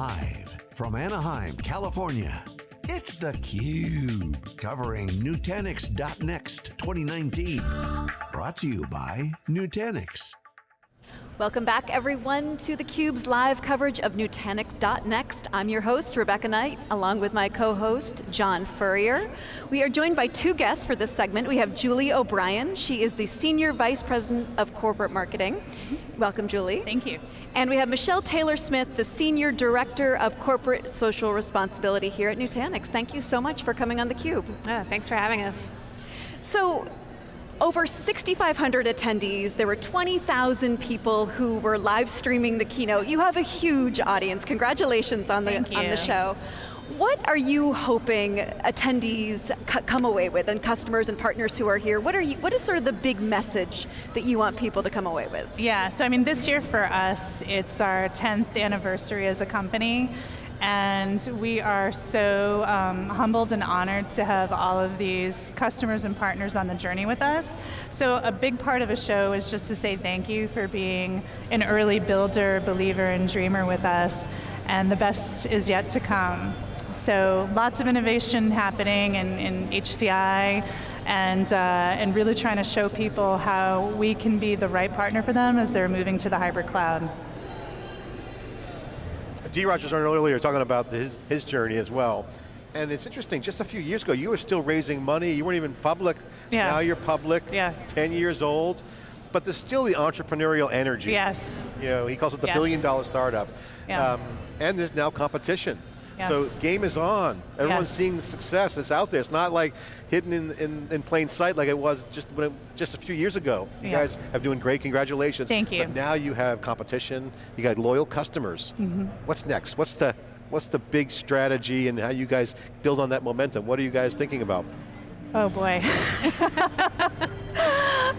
Live from Anaheim, California, it's theCUBE, covering Nutanix.next 2019. Brought to you by Nutanix. Welcome back everyone to theCUBE's live coverage of Nutanix.next. I'm your host, Rebecca Knight, along with my co-host, John Furrier. We are joined by two guests for this segment. We have Julie O'Brien. She is the Senior Vice President of Corporate Marketing. Welcome, Julie. Thank you. And we have Michelle Taylor-Smith, the Senior Director of Corporate Social Responsibility here at Nutanix. Thank you so much for coming on theCUBE. Oh, ah, thanks for having us. So, over 6,500 attendees, there were 20,000 people who were live streaming the keynote. You have a huge audience, congratulations on the, on the show. What are you hoping attendees come away with, and customers and partners who are here? What, are you, what is sort of the big message that you want people to come away with? Yeah, so I mean this year for us, it's our 10th anniversary as a company, and we are so um, humbled and honored to have all of these customers and partners on the journey with us. So a big part of a show is just to say thank you for being an early builder, believer, and dreamer with us, and the best is yet to come. So lots of innovation happening in, in HCI, and, uh, and really trying to show people how we can be the right partner for them as they're moving to the hybrid cloud. Dheeraj Rogers earlier talking about his, his journey as well. And it's interesting, just a few years ago, you were still raising money, you weren't even public. Yeah. Now you're public, yeah. 10 years old. But there's still the entrepreneurial energy. Yes. You know, he calls it the yes. billion dollar startup. Yeah. Um, and there's now competition. Yes. So game is on. Everyone's yes. seeing the success, it's out there. It's not like hidden in, in, in plain sight like it was just, it, just a few years ago. You yeah. guys have doing great, congratulations. Thank you. But now you have competition, you got loyal customers. Mm -hmm. What's next? What's the, what's the big strategy and how you guys build on that momentum? What are you guys thinking about? Oh boy.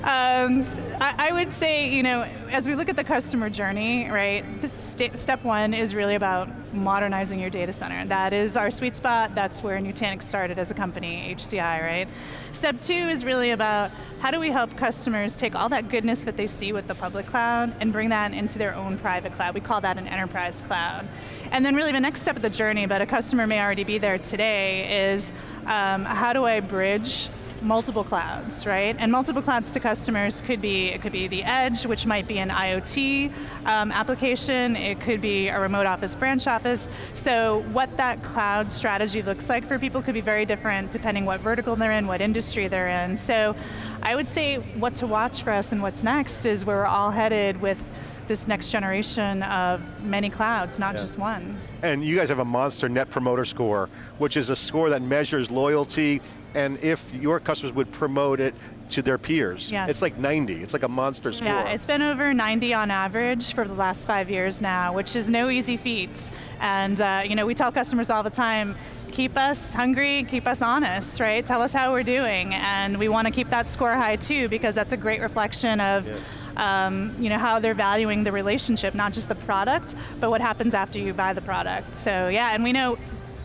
um, I, I, would say, you know, as we look at the customer journey, right, st step one is really about modernizing your data center. That is our sweet spot, that's where Nutanix started as a company, HCI, right? Step two is really about how do we help customers take all that goodness that they see with the public cloud and bring that into their own private cloud. We call that an enterprise cloud. And then really the next step of the journey, but a customer may already be there today, is um, how do I bridge multiple clouds, right? And multiple clouds to customers could be, it could be the edge, which might be an IoT um, application, it could be a remote office, branch office. So what that cloud strategy looks like for people could be very different depending what vertical they're in, what industry they're in. So I would say what to watch for us and what's next is where we're all headed with this next generation of many clouds, not yeah. just one. And you guys have a monster net promoter score, which is a score that measures loyalty and if your customers would promote it to their peers. Yes. It's like 90, it's like a monster score. Yeah, it's been over 90 on average for the last five years now, which is no easy feat. And uh, you know, we tell customers all the time, keep us hungry, keep us honest, right? Tell us how we're doing, and we want to keep that score high too, because that's a great reflection of yeah. Um, you know, how they're valuing the relationship, not just the product, but what happens after you buy the product. So yeah, and we know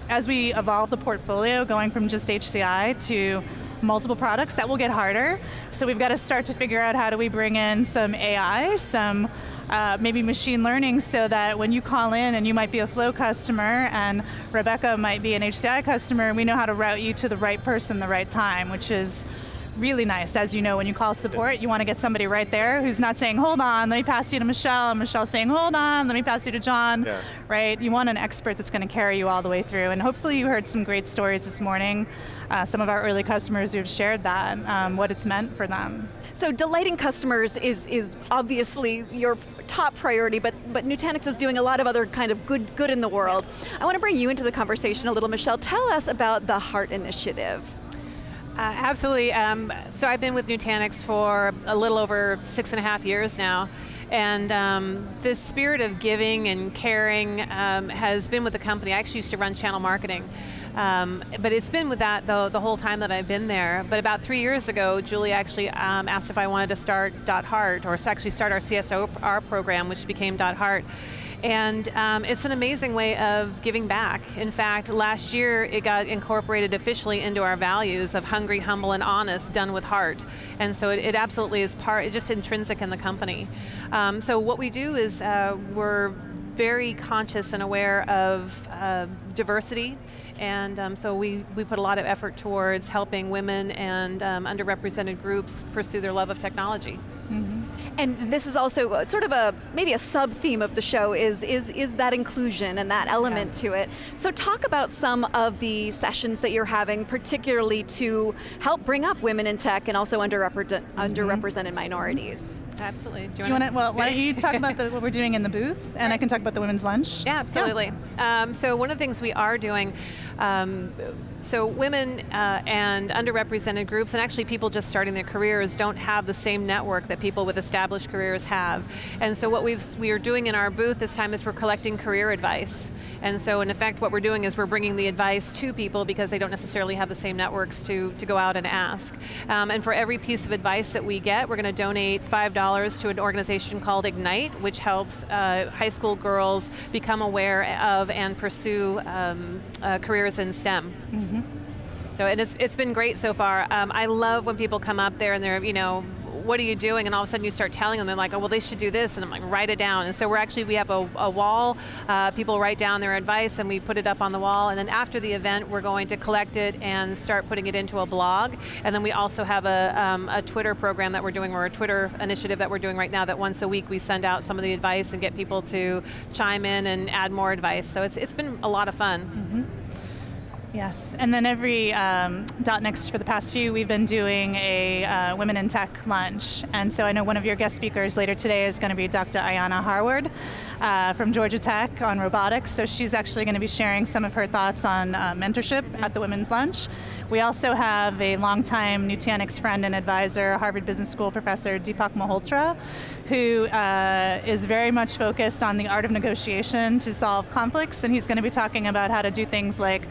as we evolve the portfolio, going from just HCI to multiple products, that will get harder. So we've got to start to figure out how do we bring in some AI, some uh, maybe machine learning so that when you call in and you might be a Flow customer and Rebecca might be an HCI customer, we know how to route you to the right person the right time, which is really nice. As you know, when you call support, you want to get somebody right there who's not saying, hold on, let me pass you to Michelle, and Michelle saying, hold on, let me pass you to John, yeah. right? You want an expert that's going to carry you all the way through, and hopefully you heard some great stories this morning, uh, some of our early customers who've shared that, um, what it's meant for them. So delighting customers is, is obviously your top priority, but, but Nutanix is doing a lot of other kind of good, good in the world. I want to bring you into the conversation a little, Michelle. Tell us about the HEART Initiative. Uh, absolutely. Um, so I've been with Nutanix for a little over six and a half years now. And um, this spirit of giving and caring um, has been with the company. I actually used to run channel marketing. Um, but it's been with that the, the whole time that I've been there. But about three years ago, Julie actually um, asked if I wanted to start Dot .heart, or actually start our CSR program, which became Dot .heart. And um, it's an amazing way of giving back. In fact, last year it got incorporated officially into our values of hungry, humble, and honest, done with heart. And so it, it absolutely is part, it's just intrinsic in the company. Um, so what we do is uh, we're very conscious and aware of uh, diversity and um, so we, we put a lot of effort towards helping women and um, underrepresented groups pursue their love of technology. And this is also sort of a, maybe a sub-theme of the show is, is, is that inclusion and that element yeah. to it. So talk about some of the sessions that you're having, particularly to help bring up women in tech and also underrepre mm -hmm. underrepresented minorities. Absolutely. Do you, want to? Well, why don't you talk about the, what we're doing in the booth, and I can talk about the women's lunch. Yeah, absolutely. Yeah. Um, so one of the things we are doing, um, so women uh, and underrepresented groups, and actually people just starting their careers, don't have the same network that people with established careers have. And so what we've we are doing in our booth this time is we're collecting career advice. And so in effect, what we're doing is we're bringing the advice to people because they don't necessarily have the same networks to to go out and ask. Um, and for every piece of advice that we get, we're going to donate five dollars to an organization called Ignite, which helps uh, high school girls become aware of and pursue um, uh, careers in STEM. Mm -hmm. So and it's, it's been great so far. Um, I love when people come up there and they're, you know, what are you doing? And all of a sudden you start telling them, they're like, oh, well, they should do this. And I'm like, write it down. And so we're actually, we have a, a wall, uh, people write down their advice and we put it up on the wall. And then after the event, we're going to collect it and start putting it into a blog. And then we also have a, um, a Twitter program that we're doing, or a Twitter initiative that we're doing right now that once a week we send out some of the advice and get people to chime in and add more advice. So it's, it's been a lot of fun. Mm -hmm. Yes, and then every um, .next for the past few, we've been doing a uh, Women in Tech lunch. And so I know one of your guest speakers later today is going to be Dr. Ayanna Howard uh, from Georgia Tech on robotics. So she's actually going to be sharing some of her thoughts on uh, mentorship at the Women's Lunch. We also have a longtime Nutanix friend and advisor, Harvard Business School professor Deepak Malhotra, who uh, is very much focused on the art of negotiation to solve conflicts. And he's going to be talking about how to do things like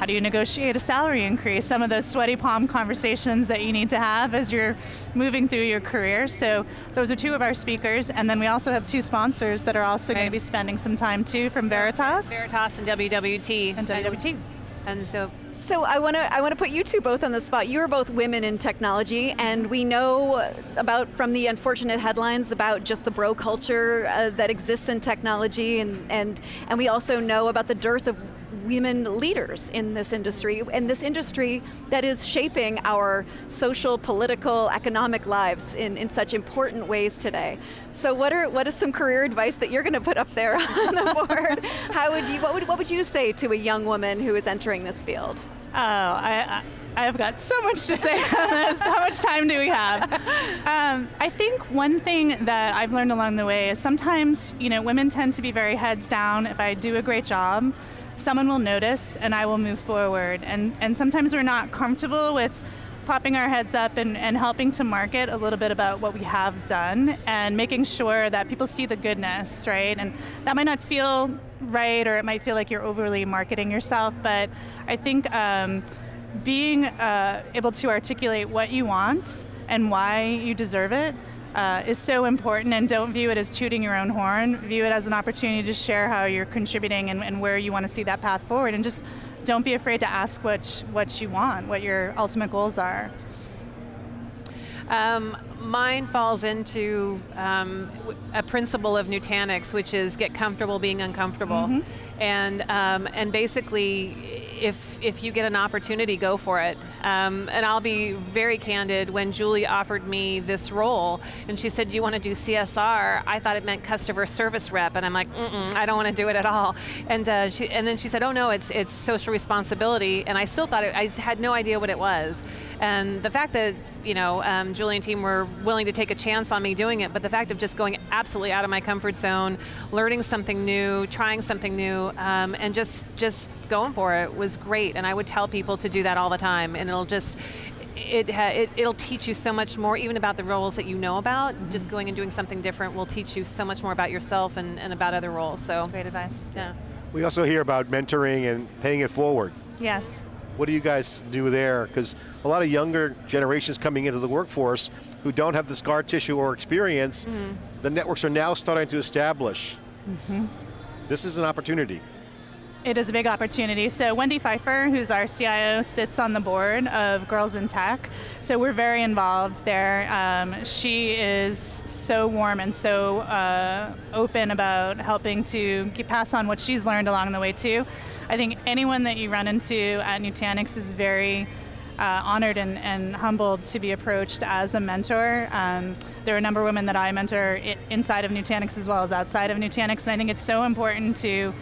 how do you negotiate a salary increase? Some of those sweaty palm conversations that you need to have as you're moving through your career. So those are two of our speakers, and then we also have two sponsors that are also right. going to be spending some time too from so Veritas. Veritas and WWT. And WWT. And so so I want to I want to put you two both on the spot. You are both women in technology, and we know about from the unfortunate headlines about just the bro culture uh, that exists in technology, and and and we also know about the dearth of women leaders in this industry, and this industry that is shaping our social, political, economic lives in, in such important ways today. So what are what is some career advice that you're going to put up there on the board? How would you, what would, what would you say to a young woman who is entering this field? Oh, I, I have got so much to say on this. How much time do we have? Um, I think one thing that I've learned along the way is sometimes, you know, women tend to be very heads down. If I do a great job, someone will notice and I will move forward. And, and sometimes we're not comfortable with popping our heads up and, and helping to market a little bit about what we have done and making sure that people see the goodness, right? And that might not feel right or it might feel like you're overly marketing yourself, but I think um, being uh, able to articulate what you want and why you deserve it uh, is so important and don't view it as tooting your own horn. View it as an opportunity to share how you're contributing and, and where you want to see that path forward and just don't be afraid to ask what, what you want, what your ultimate goals are. Um, mine falls into um, a principle of Nutanix, which is get comfortable being uncomfortable. Mm -hmm. And, um, and basically, if, if you get an opportunity, go for it. Um, and I'll be very candid, when Julie offered me this role, and she said, do you want to do CSR? I thought it meant customer service rep, and I'm like, mm, -mm I don't want to do it at all. And, uh, she, and then she said, oh no, it's, it's social responsibility, and I still thought, it, I had no idea what it was. And the fact that you know, um, Julie and team were willing to take a chance on me doing it, but the fact of just going absolutely out of my comfort zone, learning something new, trying something new, um, and just, just going for it was great. And I would tell people to do that all the time, and it'll just, it, it, it'll teach you so much more, even about the roles that you know about. Mm -hmm. Just going and doing something different will teach you so much more about yourself and, and about other roles. So That's great advice. Yeah. We also hear about mentoring and paying it forward. Yes. What do you guys do there? Because a lot of younger generations coming into the workforce who don't have the scar tissue or experience, mm -hmm. the networks are now starting to establish. Mm -hmm. This is an opportunity. It is a big opportunity. So Wendy Pfeiffer, who's our CIO, sits on the board of Girls in Tech. So we're very involved there. Um, she is so warm and so uh, open about helping to pass on what she's learned along the way too. I think anyone that you run into at Nutanix is very uh, honored and, and, humbled to be approached as a mentor. Um, there are a number of women that I mentor inside of Nutanix as well as outside of Nutanix, and I think it's so important to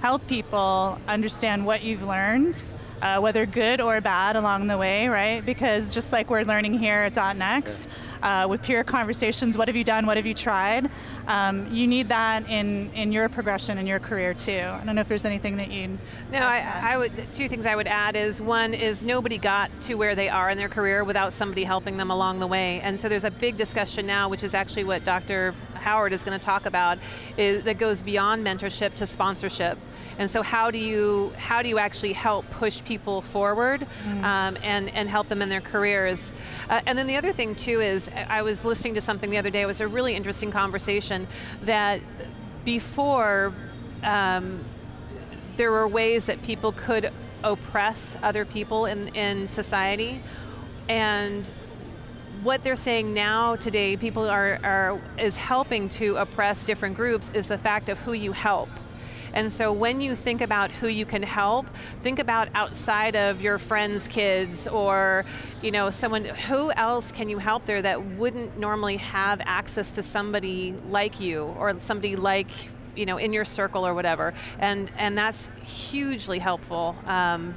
help people understand what you've learned uh, whether good or bad along the way, right? Because just like we're learning here at .next, uh, with peer conversations, what have you done, what have you tried? Um, you need that in, in your progression in your career too. I don't know if there's anything that you No, I, I, would, two things I would add is one is nobody got to where they are in their career without somebody helping them along the way. And so there's a big discussion now, which is actually what Dr. Howard is going to talk about, is, that goes beyond mentorship to sponsorship. And so how do you, how do you actually help push people forward mm. um, and, and help them in their careers. Uh, and then the other thing too is, I was listening to something the other day, it was a really interesting conversation that before um, there were ways that people could oppress other people in, in society and what they're saying now today, people are, are is helping to oppress different groups is the fact of who you help. And so when you think about who you can help, think about outside of your friends' kids or you know, someone, who else can you help there that wouldn't normally have access to somebody like you or somebody like you know, in your circle or whatever. And, and that's hugely helpful. Um,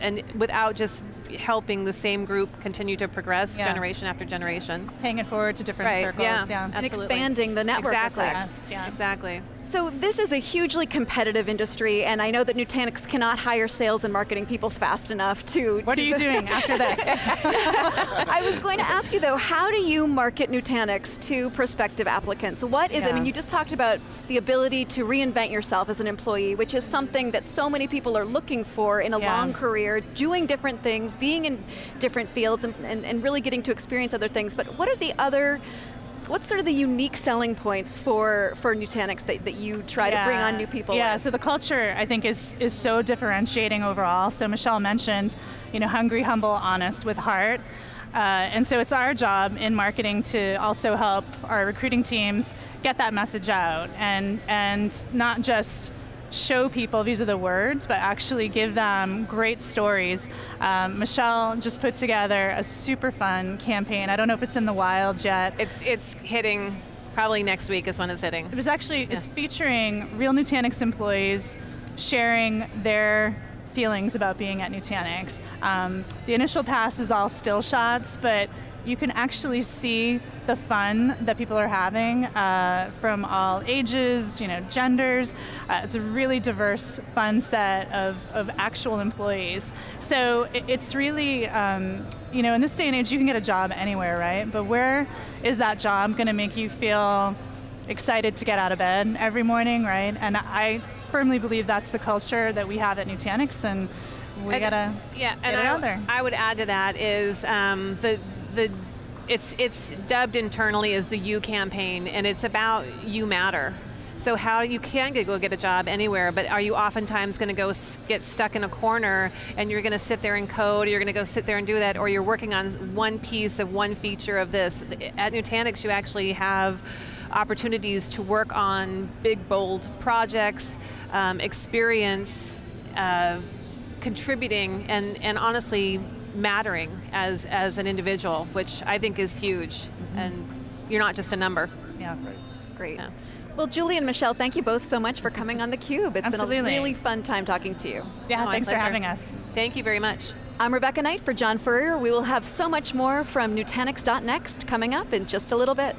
and without just helping the same group continue to progress yeah. generation after generation. Paying it forward to different right. circles, yeah. yeah. And expanding the network exactly. effects. Yeah. Exactly. So this is a hugely competitive industry, and I know that Nutanix cannot hire sales and marketing people fast enough to- What to are you doing after this? I was going to ask you though, how do you market Nutanix to prospective applicants? What is, yeah. I mean, you just talked about the ability to reinvent yourself as an employee, which is something that so many people are looking for in a yeah. long career, doing different things, being in different fields and, and, and really getting to experience other things, but what are the other what's sort of the unique selling points for, for Nutanix that, that you try yeah. to bring on new people Yeah, with? so the culture I think is, is so differentiating overall. So Michelle mentioned, you know, hungry, humble, honest with heart. Uh, and so it's our job in marketing to also help our recruiting teams get that message out and, and not just show people these are the words, but actually give them great stories. Um, Michelle just put together a super fun campaign. I don't know if it's in the wild yet. It's, it's hitting probably next week is when it's hitting. It was actually, yeah. it's featuring real Nutanix employees sharing their feelings about being at Nutanix. Um, the initial pass is all still shots, but you can actually see the fun that people are having uh, from all ages, you know, genders. Uh, it's a really diverse, fun set of, of actual employees. So it, it's really, um, you know, in this day and age, you can get a job anywhere, right? But where is that job going to make you feel excited to get out of bed every morning, right? And I firmly believe that's the culture that we have at Nutanix, and we and, gotta yeah, and I, I, would add to that is um, the the it's it's dubbed internally as the You campaign, and it's about you matter. So how you can go get a job anywhere, but are you oftentimes going to go get stuck in a corner and you're going to sit there and code, or you're going to go sit there and do that, or you're working on one piece of one feature of this. At Nutanix, you actually have opportunities to work on big, bold projects, um, experience, uh, contributing, and, and honestly mattering as, as an individual, which I think is huge. Mm -hmm. And you're not just a number. Yeah, great. Great. Yeah. Well, Julie and Michelle, thank you both so much for coming on theCUBE. It's Absolutely. been a really fun time talking to you. Yeah, oh, thanks for having us. Thank you very much. I'm Rebecca Knight for John Furrier. We will have so much more from Nutanix.next coming up in just a little bit.